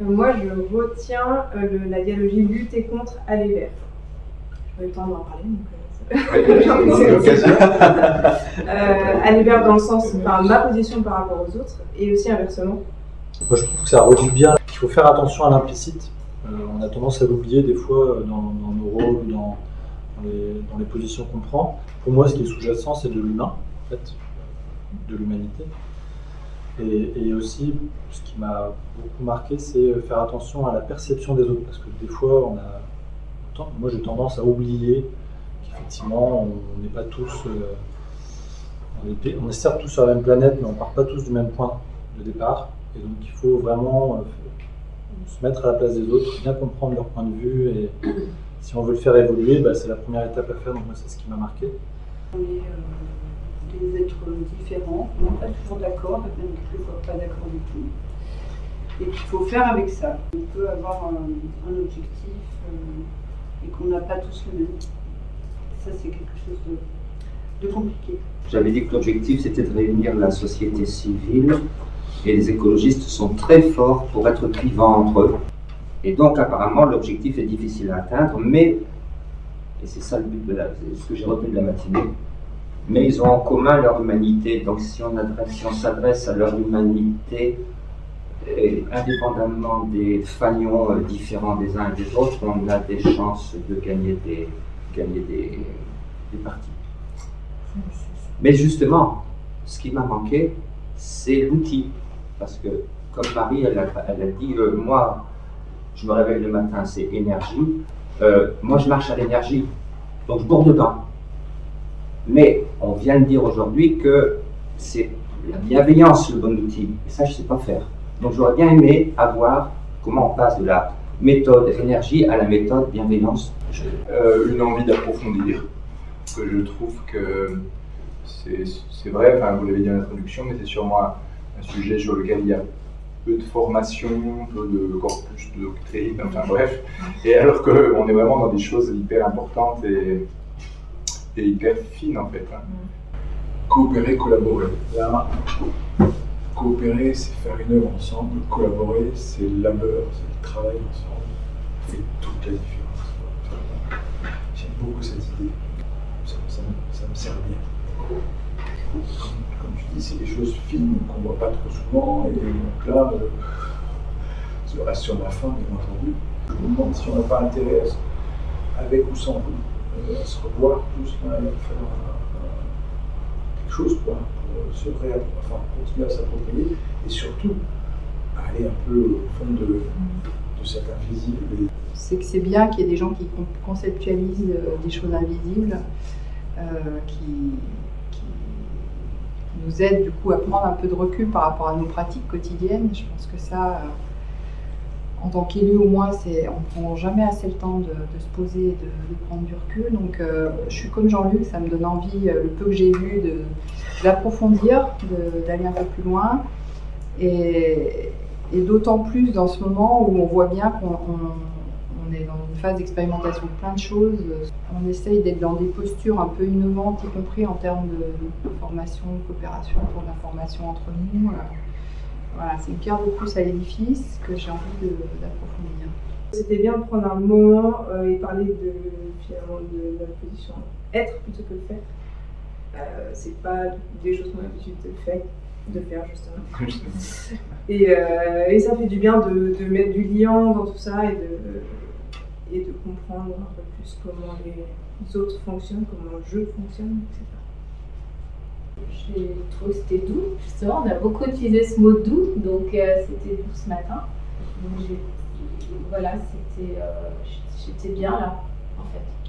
Moi, je retiens le, la dialogie lutter contre aller vers. J'ai pas eu le temps d'en parler, donc c'est l'occasion. euh, aller vers dans le sens, enfin, ma position par rapport aux autres, et aussi inversement. Moi, je trouve que ça redit bien qu'il faut faire attention à l'implicite. Euh, on a tendance à l'oublier des fois dans, dans nos rôles ou dans, dans, les, dans, les, positions qu'on prend. Pour moi, ce qui est sous-jacent, c'est de l'humain, en fait, de l'humanité. Et, aussi, ce qui m'a beaucoup marqué, c'est faire attention à la perception des autres, parce que des fois, on a, moi j'ai tendance à oublier qu'effectivement, on n'est pas tous, euh, on, est, on est certes tous sur la même planète, mais on ne part pas tous du même point de départ. Et donc il faut vraiment euh, se mettre à la place des autres, bien comprendre leur point de vue et si on veut le faire évoluer, bah, c'est la première étape à faire, donc moi c'est ce qui m'a marqué. Euh, différents, on n'est pas toujours d'accord, même quelquefois pas d'accord du tout. Et qu'il faut faire avec ça. On peut avoir un, objectif euh, et qu'on n'a pas tous le même. Ça c'est quelque chose de, de compliqué. J'avais dit que l'objectif c'était de réunir la société civile et les écologistes sont très forts pour être clivants entre eux. Et donc apparemment l'objectif est difficile à atteindre, mais, et c'est ça le but de la, ce que j'ai retenu de la matinée, mais ils ont en commun leur humanité. Donc si on, s'adresse à leur humanité, indépendamment des fanions euh, différents des uns et des autres, on a des chances de gagner des, gagner des, des parties. Mais justement, ce qui m'a manqué, c'est l'outil. Parce que, comme Marie, elle a, elle a dit, euh, moi, je me réveille le matin, c'est énergie. Euh, moi, je marche à l'énergie. Donc, je bourre dedans. Mais on vient de dire aujourd'hui que c'est la bienveillance le bon outil. Et ça, je ne sais pas faire. Donc, j'aurais bien aimé avoir comment on passe de la méthode énergie à la méthode bienveillance. Euh, une envie d'approfondir. Que je trouve que c'est vrai, vous l'avez dit en introduction, mais c'est sûrement un sujet sur lequel il y a peu de formation, peu de corpus de doctrine, enfin bref. Et alors qu'on est vraiment dans des choses hyper importantes et, et hyper fines en fait. Hein. Coopérer, collaborer. Coopérer, c'est faire une œuvre ensemble. Collaborer, c'est le labeur, c'est le travail ensemble. Fait toute la différence. J'aime beaucoup cette idée. Ça, ça, me sert bien comme tu dis, c'est des choses fines qu'on ne voit pas trop souvent. Et donc là, euh, ça reste sur ma fin, bien entendu. Je me demande si on n'a pas intérêt, avec ou sans vous, se revoir tous faire quelque chose quoi, pour se ré enfin, continuer à s'approprier et surtout aller un peu au fond de, de cet invisible. C'est que c'est bien qu'il y ait des gens qui conceptualisent euh, des choses invisibles, euh, qui, nous aide du coup à prendre un peu de recul par rapport à nos pratiques quotidiennes. Je pense que ça, euh, en tant qu'élu au moins, on ne prend jamais assez le temps de, se poser et de, prendre du recul. Donc euh, je suis comme Jean-Luc, ça me donne envie, euh, le peu que j'ai vu, d'approfondir, d'aller un peu plus loin. Et, d'autant plus dans ce moment où on voit bien qu'on on est dans une phase d'expérimentation de plein de choses. On essaye d'être dans des postures un peu innovantes, y compris en termes de, formation, de coopération, pour la formation entre nous. C'est une pierre de plus à l'édifice que j'ai envie d'approfondir. C'était bien de prendre un moment euh, et parler de, finalement de, de, la position être plutôt que faire. Euh, c'est pas des choses qu'on a l'habitude de faire, de faire justement. et, euh, et, ça fait du bien de, de, mettre du liant dans tout ça et de, et de comprendre un peu plus comment les autres fonctionnent, comment le jeu fonctionne, etc. J'ai trouvé que c'était doux, justement. On a beaucoup utilisé ce mot doux, donc euh, c'était doux ce matin. Donc voilà, c'était euh, bien là, en fait.